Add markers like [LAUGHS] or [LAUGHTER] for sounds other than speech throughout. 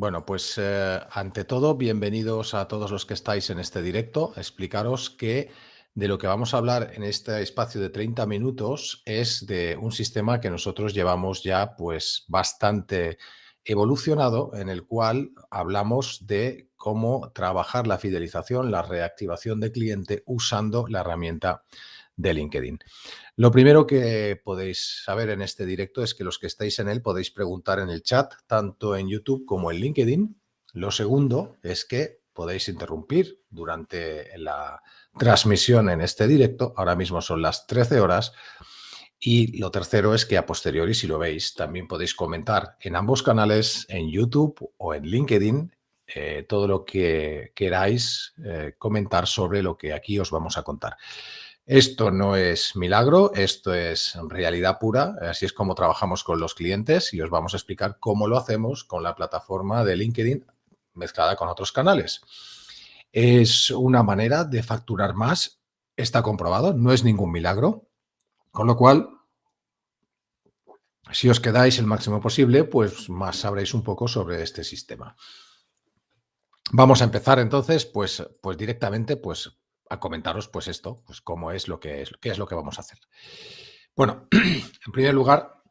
Bueno, pues eh, ante todo, bienvenidos a todos los que estáis en este directo. Explicaros que de lo que vamos a hablar en este espacio de 30 minutos es de un sistema que nosotros llevamos ya pues bastante evolucionado en el cual hablamos de cómo trabajar la fidelización, la reactivación de cliente usando la herramienta de LinkedIn. Lo primero que podéis saber en este directo es que los que estáis en él podéis preguntar en el chat, tanto en YouTube como en LinkedIn. Lo segundo es que podéis interrumpir durante la transmisión en este directo. Ahora mismo son las 13 horas. Y lo tercero es que a posteriori, si lo veis, también podéis comentar en ambos canales, en YouTube o en LinkedIn, eh, todo lo que queráis eh, comentar sobre lo que aquí os vamos a contar. Esto no es milagro, esto es realidad pura, así es como trabajamos con los clientes y os vamos a explicar cómo lo hacemos con la plataforma de LinkedIn mezclada con otros canales. Es una manera de facturar más, está comprobado, no es ningún milagro, con lo cual, si os quedáis el máximo posible, pues más sabréis un poco sobre este sistema. Vamos a empezar entonces, pues, pues directamente, pues a comentaros pues esto, pues cómo es lo que es, qué es lo que vamos a hacer. Bueno, [CLEARS THROAT] en primer lugar,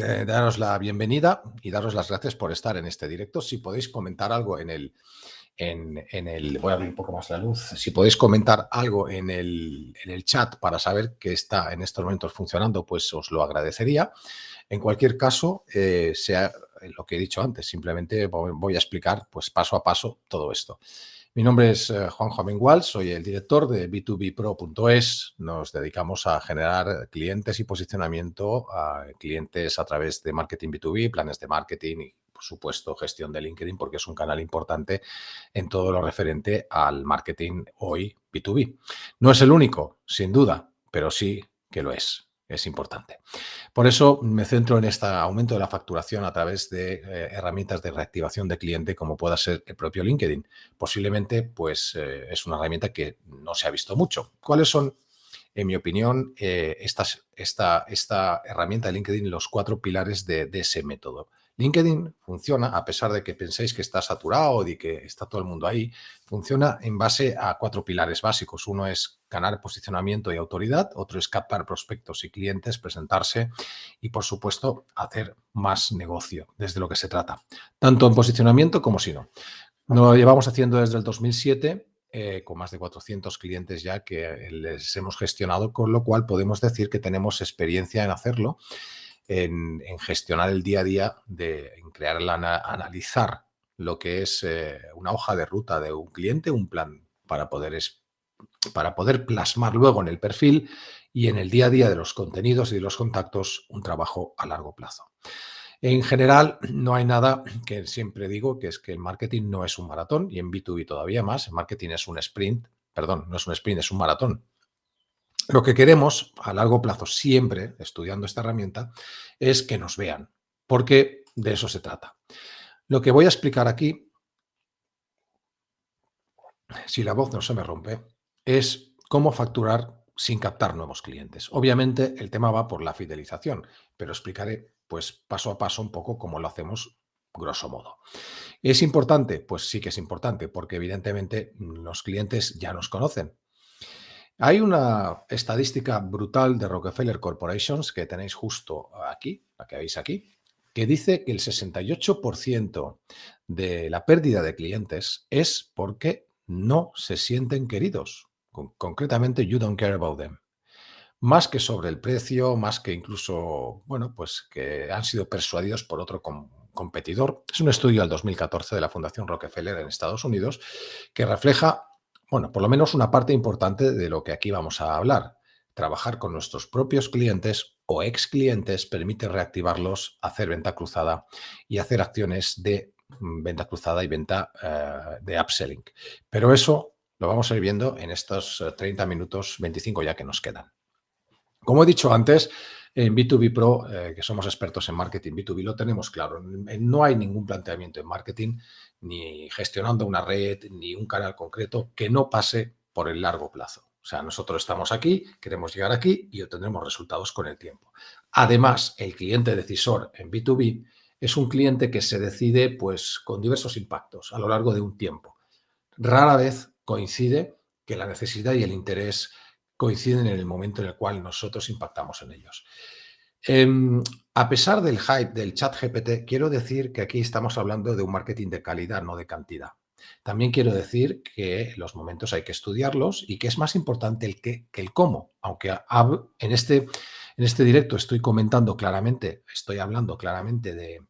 eh, daros la bienvenida y daros las gracias por estar en este directo. Si podéis comentar algo en el, en, el, voy a abrir un poco más la luz, si podéis comentar algo en el, en el chat para saber que está en estos momentos funcionando, pues os lo agradecería. En cualquier caso, eh, sea lo que he dicho antes, simplemente voy a explicar pues paso a paso todo esto. Mi nombre es eh, Juan Amengual, soy el director de b2bpro.es. Nos dedicamos a generar clientes y posicionamiento a clientes a través de marketing B2B, planes de marketing y, por supuesto, gestión de LinkedIn, porque es un canal importante en todo lo referente al marketing hoy B2B. No es el único, sin duda, pero sí que lo es es importante. Por eso me centro en este aumento de la facturación a través de eh, herramientas de reactivación de cliente como pueda ser el propio LinkedIn. Posiblemente pues eh, es una herramienta que no se ha visto mucho. ¿Cuáles son, en mi opinión, eh, estas, esta, esta herramienta de LinkedIn, los cuatro pilares de, de ese método? LinkedIn funciona, a pesar de que penséis que está saturado y que está todo el mundo ahí, funciona en base a cuatro pilares básicos. Uno es ganar posicionamiento y autoridad, otro es captar prospectos y clientes, presentarse y, por supuesto, hacer más negocio, desde lo que se trata, tanto en posicionamiento como si no. Lo llevamos haciendo desde el 2007 eh, con más de 400 clientes ya que les hemos gestionado, con lo cual podemos decir que tenemos experiencia en hacerlo en, gestionar el día a día, de, en crear, analizar lo que es eh, una hoja de ruta de un cliente, un plan para poder, para poder plasmar luego en el perfil y en el día a día de los contenidos y de los contactos un trabajo a largo plazo. En general, no hay nada que siempre digo, que es que el marketing no es un maratón y en B2B todavía más. El marketing es un sprint, perdón, no es un sprint, es un maratón. Lo que queremos a largo plazo, siempre estudiando esta herramienta, es que nos vean, porque de eso se trata. Lo que voy a explicar aquí, si la voz no se me rompe, es cómo facturar sin captar nuevos clientes. Obviamente el tema va por la fidelización, pero explicaré pues paso a paso un poco cómo lo hacemos grosso modo. ¿Es importante? Pues sí que es importante, porque evidentemente los clientes ya nos conocen, hay una estadística brutal de Rockefeller Corporations que tenéis justo aquí, la que veis aquí, que dice que el 68% de la pérdida de clientes es porque no se sienten queridos. concretamente, you don't care about them. Más que sobre el precio, más que incluso, bueno, pues que han sido persuadidos por otro competidor. Es un estudio del 2014 de la Fundación Rockefeller en Estados Unidos que refleja bueno, por lo menos una parte importante de lo que aquí vamos a hablar. Trabajar con nuestros propios clientes o ex clientes permite reactivarlos, hacer venta cruzada y hacer acciones de mm, venta cruzada y venta eh, de upselling. Pero eso lo vamos a ir viendo en estos 30 eh, minutos, 25 ya que nos quedan. Como he dicho antes, en B2B Pro, eh, que somos expertos en marketing B2B, lo tenemos claro. No hay ningún planteamiento en marketing, ni gestionando una red, ni un canal concreto que no pase por el largo plazo. O sea, nosotros estamos aquí, queremos llegar aquí y obtendremos resultados con el tiempo. Además, el cliente decisor en B2B es un cliente que se decide pues, con diversos impactos a lo largo de un tiempo. Rara vez coincide que la necesidad y el interés coinciden en el momento en el cual nosotros impactamos en ellos. Em, a pesar del hype del chat GPT, quiero decir que aquí estamos hablando de un marketing de calidad, no de cantidad. También quiero decir que los momentos hay que estudiarlos y que es más importante el qué que el cómo, aunque en este, en este directo estoy comentando claramente, estoy hablando claramente de,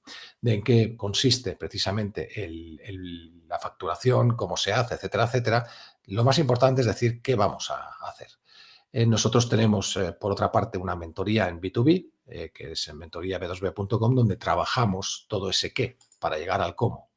en qué consiste precisamente la facturación, cómo se hace, etcétera, etcétera. Lo más importante es decir qué vamos a hacer. Eh, nosotros tenemos, eh, por otra parte, una mentoría en B2B, eh, que es en mentoría b2b.com, donde trabajamos todo ese qué para llegar al cómo.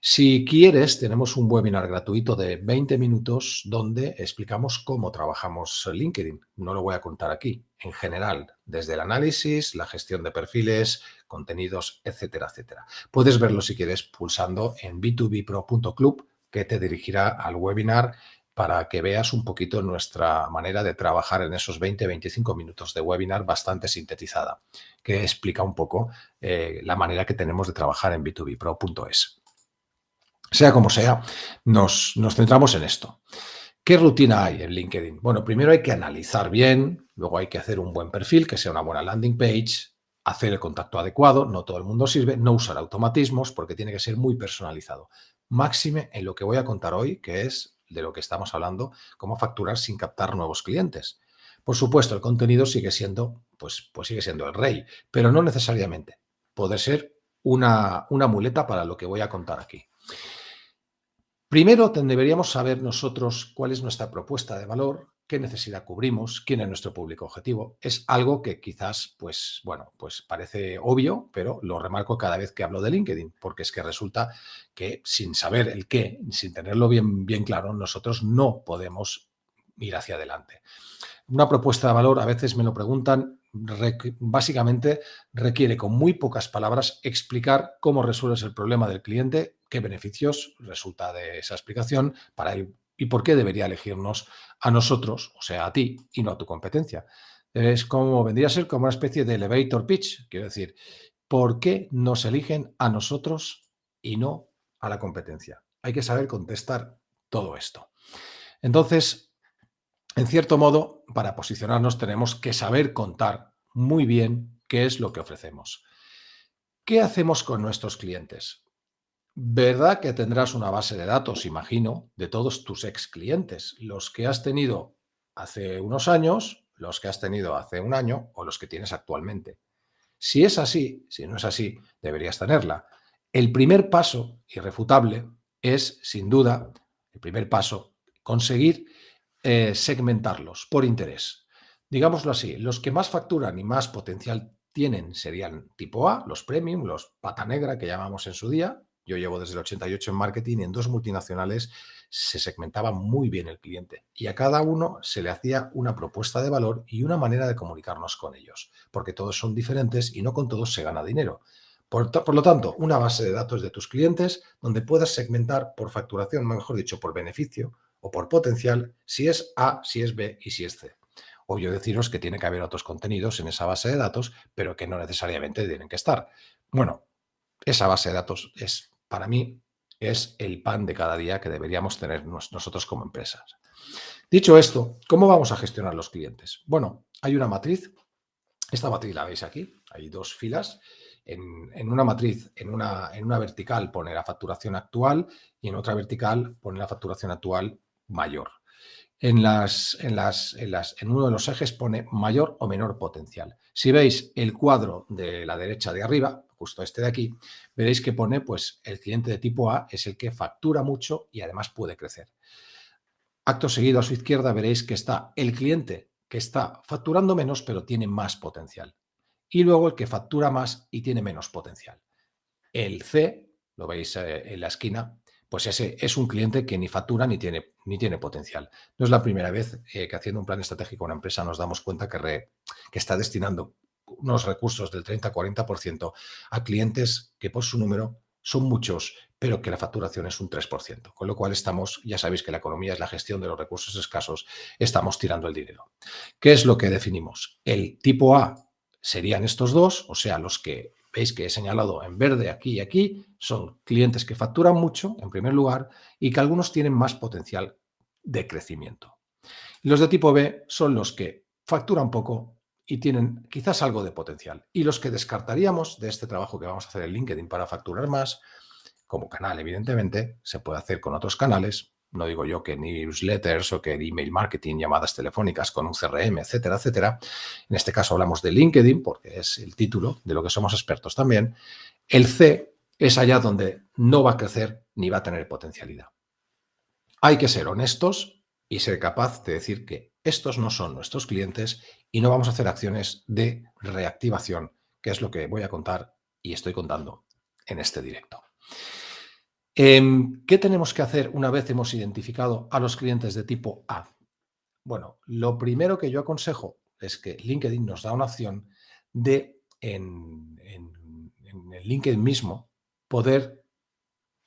Si quieres, tenemos un webinar gratuito de 20 minutos donde explicamos cómo trabajamos LinkedIn. No lo voy a contar aquí. En general, desde el análisis, la gestión de perfiles, contenidos, etcétera, etcétera. Puedes verlo si quieres pulsando en b2bpro.club que te dirigirá al webinar para que veas un poquito nuestra manera de trabajar en esos 20-25 minutos de webinar bastante sintetizada, que explica un poco eh, la manera que tenemos de trabajar en b2bpro.es. Sea como sea, nos, nos centramos en esto. ¿Qué rutina hay en LinkedIn? Bueno, primero hay que analizar bien, luego hay que hacer un buen perfil, que sea una buena landing page, hacer el contacto adecuado, no todo el mundo sirve, no usar automatismos porque tiene que ser muy personalizado. Máxime en lo que voy a contar hoy, que es de lo que estamos hablando, cómo facturar sin captar nuevos clientes. Por supuesto, el contenido sigue siendo, pues, pues sigue siendo el rey, pero no necesariamente. Puede ser una, una muleta para lo que voy a contar aquí. Primero deberíamos saber nosotros cuál es nuestra propuesta de valor, qué necesidad cubrimos, quién es nuestro público objetivo. Es algo que quizás, pues, bueno, pues parece obvio, pero lo remarco cada vez que hablo de LinkedIn, porque es que resulta que sin saber el qué, sin tenerlo bien, bien claro, nosotros no podemos ir hacia adelante. Una propuesta de valor, a veces me lo preguntan, básicamente requiere con muy pocas palabras explicar cómo resuelves el problema del cliente, qué beneficios resulta de esa explicación para el y por qué debería elegirnos a nosotros, o sea, a ti y no a tu competencia. Es como, vendría a ser como una especie de elevator pitch, quiero decir, ¿por qué nos eligen a nosotros y no a la competencia? Hay que saber contestar todo esto. Entonces, en cierto modo, para posicionarnos tenemos que saber contar muy bien qué es lo que ofrecemos. ¿Qué hacemos con nuestros clientes? ¿Verdad que tendrás una base de datos, imagino, de todos tus ex clientes? Los que has tenido hace unos años, los que has tenido hace un año o los que tienes actualmente. Si es así, si no es así, deberías tenerla. El primer paso, irrefutable, es, sin duda, el primer paso, conseguir eh, segmentarlos por interés. Digámoslo así, los que más facturan y más potencial tienen serían tipo A, los premium, los pata negra que llamamos en su día, yo llevo desde el 88 en marketing y en dos multinacionales se segmentaba muy bien el cliente y a cada uno se le hacía una propuesta de valor y una manera de comunicarnos con ellos, porque todos son diferentes y no con todos se gana dinero. Por, por, lo tanto, una base de datos de tus clientes donde puedas segmentar por facturación, mejor dicho, por beneficio o por potencial, si es A, si es B y si es C. Obvio deciros que tiene que haber otros contenidos en esa base de datos, pero que no necesariamente tienen que estar. Bueno, esa base de datos es para mí es el pan de cada día que deberíamos tener nosotros como empresas. Dicho esto, ¿cómo vamos a gestionar los clientes? Bueno, hay una matriz. Esta matriz la veis aquí. Hay dos filas. En, una matriz, en una, vertical pone la facturación actual y en otra vertical pone la facturación actual mayor. En, las, en, las, en uno de los ejes pone mayor o menor potencial. Si veis el cuadro de la derecha de arriba, justo este de aquí, veréis que pone, pues, el cliente de tipo A es el que factura mucho y además puede crecer. Acto seguido a su izquierda veréis que está el cliente que está facturando menos pero tiene más potencial. Y luego el que factura más y tiene menos potencial. El C, lo veis eh, en la esquina, pues ese es un cliente que ni factura ni tiene, ni tiene potencial. No es la primera vez eh, que haciendo un plan estratégico una empresa nos damos cuenta que, que está destinando unos recursos del 30-40% a clientes que por su número son muchos, pero que la facturación es un 3%. Con lo cual estamos, ya sabéis que la economía es la gestión de los recursos escasos, estamos tirando el dinero. ¿Qué es lo que definimos? El tipo A serían estos dos, o sea, los que veis que he señalado en verde aquí y aquí, son clientes que facturan mucho, en primer lugar, y que algunos tienen más potencial de crecimiento. Los de tipo B son los que facturan poco y tienen quizás algo de potencial. Y los que descartaríamos de este trabajo que vamos a hacer en LinkedIn para facturar más, como canal, evidentemente, se puede hacer con otros canales, no digo yo que newsletters o que email marketing, llamadas telefónicas con un CRM, etcétera, etcétera. En este caso hablamos de LinkedIn porque es el título de lo que somos expertos también. El C es allá donde no va a crecer ni va a tener potencialidad. Hay que ser honestos y ser capaz de decir que estos no son nuestros clientes y no vamos a hacer acciones de reactivación, que es lo que voy a contar y estoy contando en este directo. Em, ¿Qué tenemos que hacer una vez hemos identificado a los clientes de tipo A? Bueno, lo primero que yo aconsejo es que LinkedIn nos da una opción de, en, el LinkedIn mismo, poder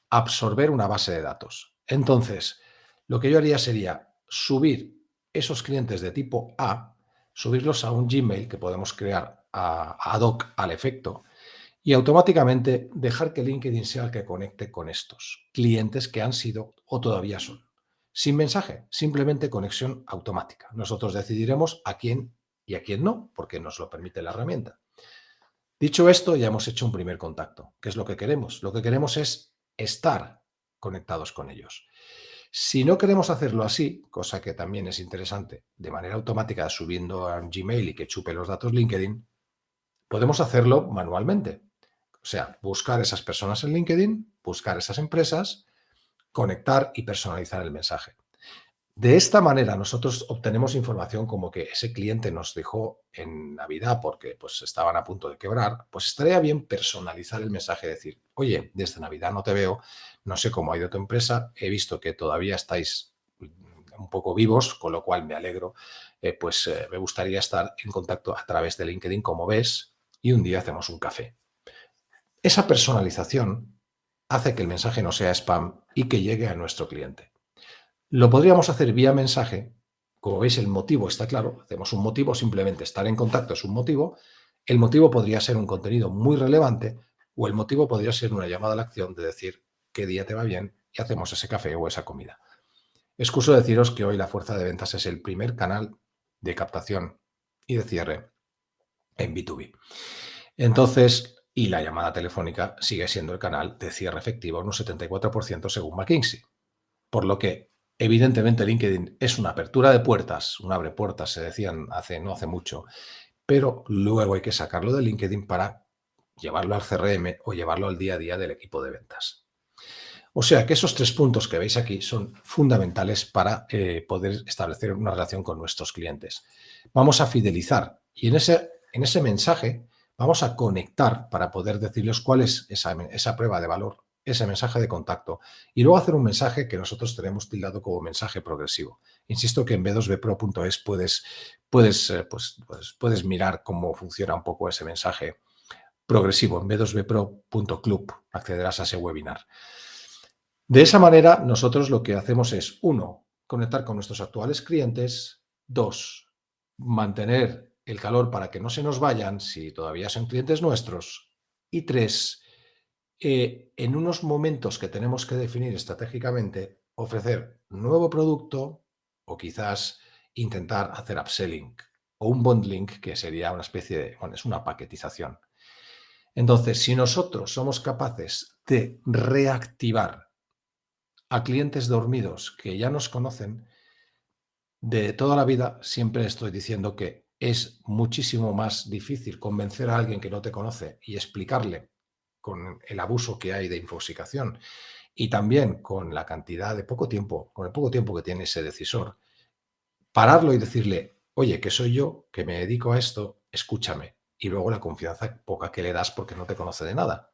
absorber una base de datos. Entonces, lo que yo haría sería subir esos clientes de tipo A, subirlos a un Gmail que podemos crear ad hoc al efecto y automáticamente dejar que LinkedIn sea el que conecte con estos clientes que han sido o todavía son. Sin mensaje, simplemente conexión automática. Nosotros decidiremos a quién y a quién no, porque nos lo permite la herramienta. Dicho esto, ya hemos hecho un primer contacto. ¿Qué es lo que queremos? Lo que queremos es estar conectados con ellos. Si no queremos hacerlo así, cosa que también es interesante, de manera automática subiendo a Gmail y que chupe los datos LinkedIn, podemos hacerlo manualmente. O sea, buscar esas personas en LinkedIn, buscar esas empresas, conectar y personalizar el mensaje. De esta manera nosotros obtenemos información como que ese cliente nos dejó en Navidad porque pues estaban a punto de quebrar, pues estaría bien personalizar el mensaje, decir, oye, desde Navidad no te veo, no sé cómo ha ido tu empresa, he visto que todavía estáis un poco vivos, con lo cual me alegro, eh, pues eh, me gustaría estar en contacto a través de LinkedIn, como ves, y un día hacemos un café. Esa personalización hace que el mensaje no sea spam y que llegue a nuestro cliente. Lo podríamos hacer vía mensaje. Como veis, el motivo está claro. Hacemos un motivo, simplemente estar en contacto es un motivo. El motivo podría ser un contenido muy relevante o el motivo podría ser una llamada a la acción de decir qué día te va bien y hacemos ese café o esa comida. Excuso deciros que hoy la fuerza de ventas es el primer canal de captación y de cierre en B2B. Entonces, y la llamada telefónica sigue siendo el canal de cierre efectivo un 74% según McKinsey. Por lo que, evidentemente, LinkedIn es una apertura de puertas, un abre puertas, se decían hace, no hace mucho, pero luego hay que sacarlo de LinkedIn para llevarlo al CRM o llevarlo al día a día del equipo de ventas. O sea que esos tres puntos que veis aquí son fundamentales para eh, poder establecer una relación con nuestros clientes. Vamos a fidelizar y en ese, en ese mensaje Vamos a conectar para poder decirles cuál es esa, prueba de valor, ese mensaje de contacto. Y luego hacer un mensaje que nosotros tenemos tildado como mensaje progresivo. Insisto que en b2bpro.es puedes, puedes, eh, pues, pues, puedes mirar cómo funciona un poco ese mensaje progresivo. En b2bpro.club accederás a ese webinar. De esa manera, nosotros lo que hacemos es, uno, conectar con nuestros actuales clientes, dos, mantener el calor para que no se nos vayan si todavía son clientes nuestros. Y tres, eh, en unos momentos que tenemos que definir estratégicamente, ofrecer nuevo producto o quizás intentar hacer upselling o un bundling que sería una especie de, bueno, es una paquetización. Entonces, si nosotros somos capaces de reactivar a clientes dormidos que ya nos conocen, de toda la vida siempre estoy diciendo que es muchísimo más difícil convencer a alguien que no te conoce y explicarle con el abuso que hay de infoxicación y también con la cantidad de poco tiempo, con el poco tiempo que tiene ese decisor, pararlo y decirle, oye, que soy yo, que me dedico a esto, escúchame. Y luego la confianza poca que le das porque no te conoce de nada.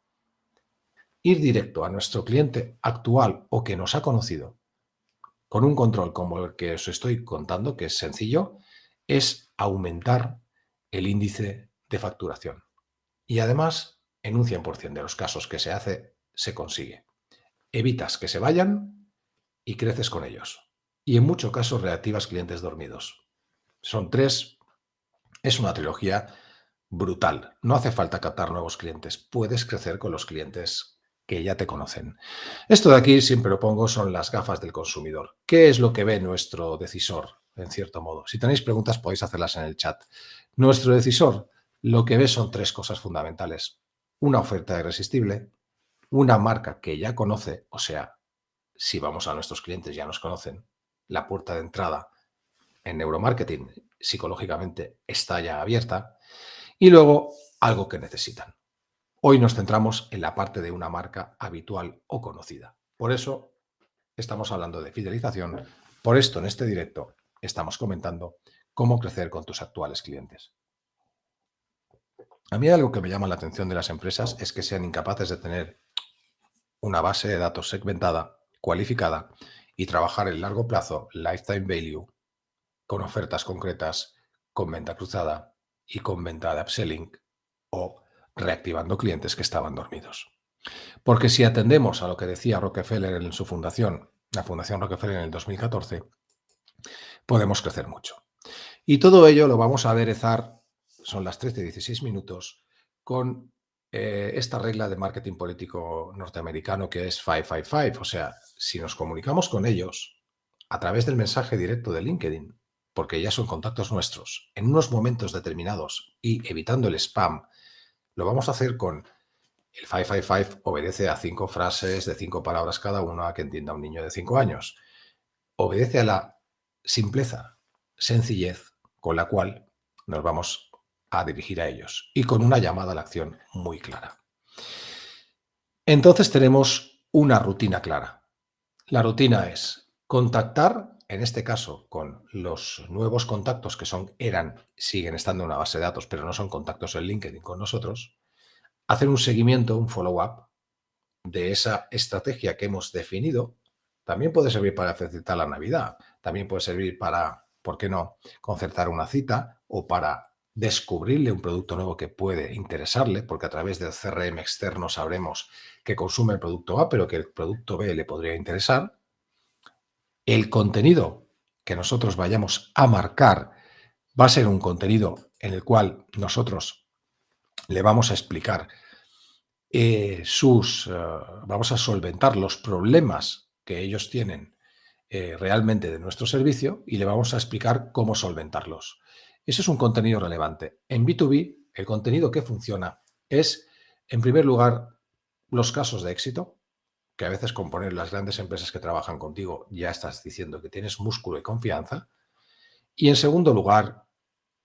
Ir directo a nuestro cliente actual o que nos ha conocido con un control como el que os estoy contando, que es sencillo, es aumentar el índice de facturación. Y además, en un 100% de los casos que se hace, se consigue. Evitas que se vayan y creces con ellos. Y en muchos casos reactivas clientes dormidos. Son tres, es una trilogía brutal. No hace falta captar nuevos clientes, puedes crecer con los clientes que ya te conocen. Esto de aquí siempre lo pongo son las gafas del consumidor. ¿Qué es lo que ve nuestro decisor, en cierto modo? Si tenéis preguntas podéis hacerlas en el chat. Nuestro decisor lo que ve son tres cosas fundamentales. Una oferta irresistible, una marca que ya conoce, o sea, si vamos a nuestros clientes ya nos conocen, la puerta de entrada en neuromarketing psicológicamente está ya abierta y luego algo que necesitan. Hoy nos centramos en la parte de una marca habitual o conocida. Por eso estamos hablando de fidelización. Por esto en este directo estamos comentando cómo crecer con tus actuales clientes. A mí algo que me llama la atención de las empresas es que sean incapaces de tener una base de datos segmentada, cualificada y trabajar en largo plazo, lifetime value, con ofertas concretas, con venta cruzada y con venta de upselling o reactivando clientes que estaban dormidos. Porque si atendemos a lo que decía Rockefeller en su fundación, la Fundación Rockefeller en el 2014, podemos crecer mucho. Y todo ello lo vamos a aderezar, son las 13 y 16 minutos, con eh, esta regla de marketing político norteamericano que es 555. O sea, si nos comunicamos con ellos a través del mensaje directo de LinkedIn, porque ya son contactos nuestros, en unos momentos determinados y evitando el spam, lo vamos a hacer con el 555 obedece a cinco frases de cinco palabras cada una que entienda un niño de cinco años. Obedece a la simpleza, sencillez con la cual nos vamos a dirigir a ellos y con una llamada a la acción muy clara. Entonces tenemos una rutina clara. La rutina es contactar, en este caso, con los nuevos contactos que son, eran, siguen estando en una base de datos, pero no son contactos en LinkedIn con nosotros, hacer un seguimiento, un follow-up de esa estrategia que hemos definido. También puede servir para facilitar la Navidad, también puede servir para, ¿por qué no?, concertar una cita o para descubrirle un producto nuevo que puede interesarle, porque a través del CRM externo sabremos que consume el producto A, pero que el producto B le podría interesar. El contenido que nosotros vayamos a marcar va a ser un contenido en el cual nosotros le vamos a explicar eh, sus, eh, vamos a solventar los problemas que ellos tienen eh, realmente de nuestro servicio y le vamos a explicar cómo solventarlos. Eso es un contenido relevante. En B2B, el contenido que funciona es, en primer lugar, los casos de éxito, que a veces con poner las grandes empresas que trabajan contigo ya estás diciendo que tienes músculo y confianza. Y en segundo lugar,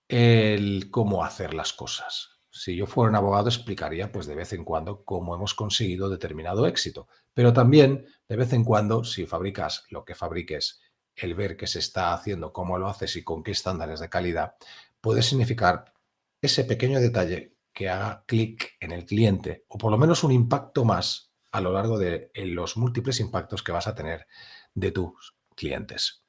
el cómo hacer las cosas. Si yo fuera un abogado explicaría pues de vez en cuando cómo hemos conseguido determinado éxito, pero también de vez en cuando si fabricas lo que fabriques el ver qué se está haciendo, cómo lo haces y con qué estándares de calidad, puede significar ese pequeño detalle que haga clic en el cliente o por lo menos un impacto más a lo largo de los múltiples impactos que vas a tener de tus clientes.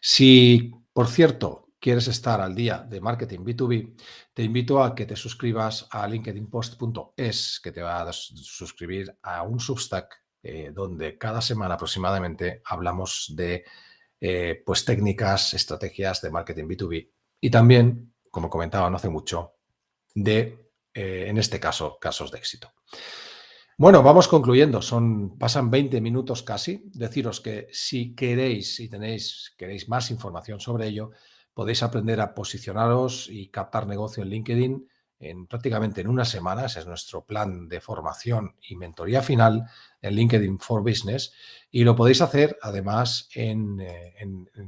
Si, por cierto, quieres estar al día de marketing B2B, te invito a que te suscribas a linkedinpost.es, que te va a suscribir a un Substack eh, donde cada semana aproximadamente hablamos de eh, pues técnicas, estrategias de marketing B2B y también, como comentaba no hace mucho, de, eh, en este caso, casos de éxito. Bueno, vamos concluyendo. Son, pasan 20 minutos casi. Deciros que si queréis, si tenéis, queréis más información sobre ello, podéis aprender a posicionaros y captar negocio en LinkedIn en prácticamente en unas semanas. Es nuestro plan de formación y mentoría final en LinkedIn for Business y lo podéis hacer además en, eh,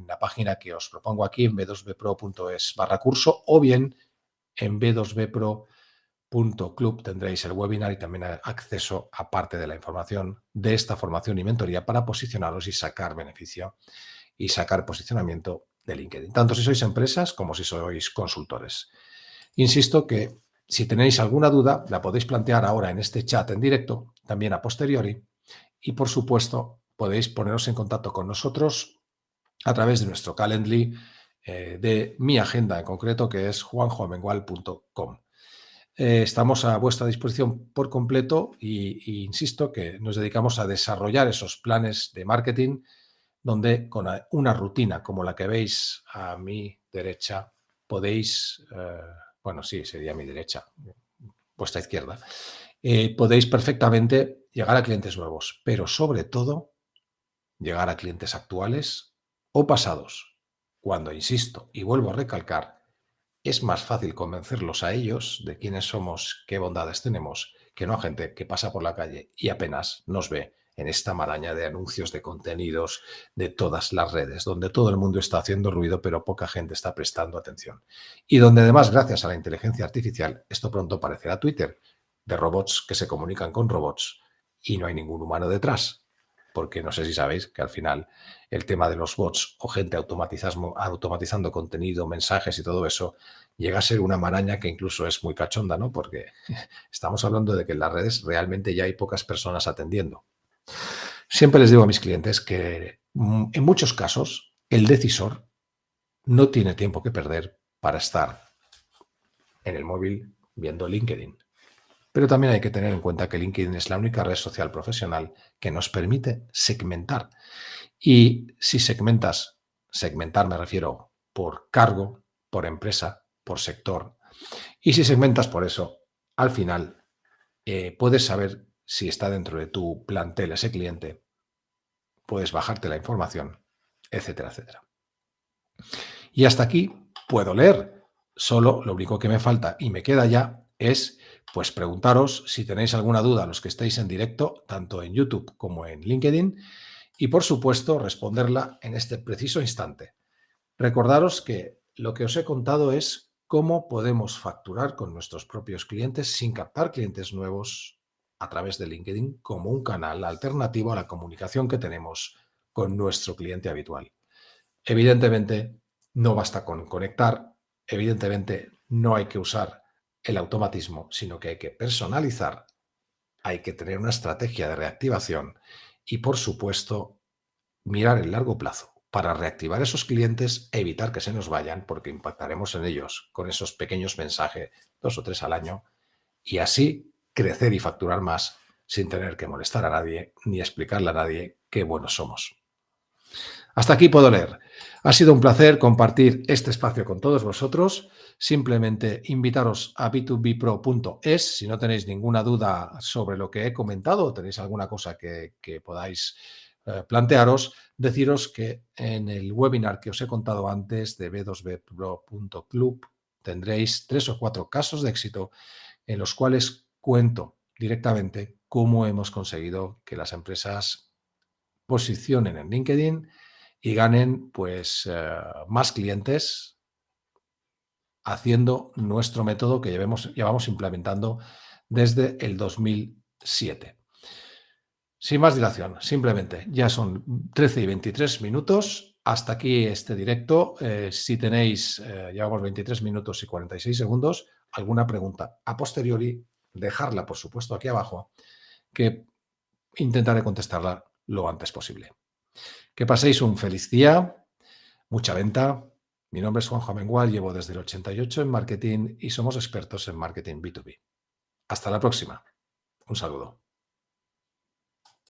la página que os propongo aquí en b2bpro.es barra curso o bien en b2bpro.club tendréis el webinar y también acceso a parte de la información de esta formación y mentoría para posicionaros y sacar beneficio y sacar posicionamiento de LinkedIn, tanto si sois empresas como si sois consultores. Insisto que si tenéis alguna duda, la podéis plantear ahora en este chat en directo, también a posteriori, y por supuesto podéis poneros en contacto con nosotros a través de nuestro Calendly, eh, de mi agenda en concreto, que es juanjoamengual.com. Eh, estamos a vuestra disposición por completo y, insisto que nos dedicamos a desarrollar esos planes de marketing donde con una rutina como la que veis a mi derecha podéis eh, bueno, sí, sería mi derecha, vuestra izquierda, eh, podéis perfectamente llegar a clientes nuevos, pero sobre todo llegar a clientes actuales o pasados, cuando, insisto, y vuelvo a recalcar, es más fácil convencerlos a ellos de quiénes somos, qué bondades tenemos, que no a gente que pasa por la calle y apenas nos ve en esta maraña de anuncios, de contenidos, de todas las redes, donde todo el mundo está haciendo ruido, pero poca gente está prestando atención. Y donde además, gracias a la inteligencia artificial, esto pronto parecerá Twitter, de robots que se comunican con robots y no hay ningún humano detrás. Porque no sé si sabéis que al final el tema de los bots o gente automatizando contenido, mensajes y todo eso, llega a ser una maraña que incluso es muy cachonda, ¿no? Porque [LAUGHS] estamos hablando de que en las redes realmente ya hay pocas personas atendiendo. Siempre les digo a mis clientes que mm, en muchos casos el decisor no tiene tiempo que perder para estar en el móvil viendo LinkedIn. Pero también hay que tener en cuenta que LinkedIn es la única red social profesional que nos permite segmentar. Y si segmentas, segmentar me refiero por cargo, por empresa, por sector. Y si segmentas por eso, al final eh, puedes saber si está dentro de tu plantel ese cliente, puedes bajarte la información, etcétera, etcétera. Y hasta aquí puedo leer. Solo lo único que me falta y me queda ya es pues preguntaros si tenéis alguna duda los que estéis en directo, tanto en YouTube como en LinkedIn, y por supuesto responderla en este preciso instante. Recordaros que lo que os he contado es cómo podemos facturar con nuestros propios clientes sin captar clientes nuevos a través de LinkedIn como un canal alternativo a la comunicación que tenemos con nuestro cliente habitual. Evidentemente, no basta con conectar, evidentemente no hay que usar el automatismo, sino que hay que personalizar, hay que tener una estrategia de reactivación y, por supuesto, mirar el largo plazo para reactivar esos clientes e evitar que se nos vayan porque impactaremos en ellos con esos pequeños mensajes, dos o tres al año, y así crecer y facturar más sin tener que molestar a nadie ni explicarle a nadie qué buenos somos. Hasta aquí puedo leer. Ha sido un placer compartir este espacio con todos vosotros. Simplemente invitaros a b2bpro.es si no tenéis ninguna duda sobre lo que he comentado o tenéis alguna cosa que, podáis eh, plantearos, deciros que en el webinar que os he contado antes de b2bpro.club tendréis tres o cuatro casos de éxito en los cuales cuento directamente cómo hemos conseguido que las empresas posicionen en LinkedIn y ganen pues eh, más clientes haciendo nuestro método que llevamos, llevamos implementando desde el 2007. Sin más dilación, simplemente ya son 13 y 23 minutos. Hasta aquí este directo. Eh, si tenéis, eh, llevamos 23 minutos y 46 segundos, alguna pregunta a posteriori, dejarla, por supuesto, aquí abajo, que intentaré contestarla lo antes posible. Que paséis un feliz día, mucha venta. Mi nombre es Juanjo Amengual, llevo desde el 88 en marketing y somos expertos en marketing B2B. Hasta la próxima. Un saludo.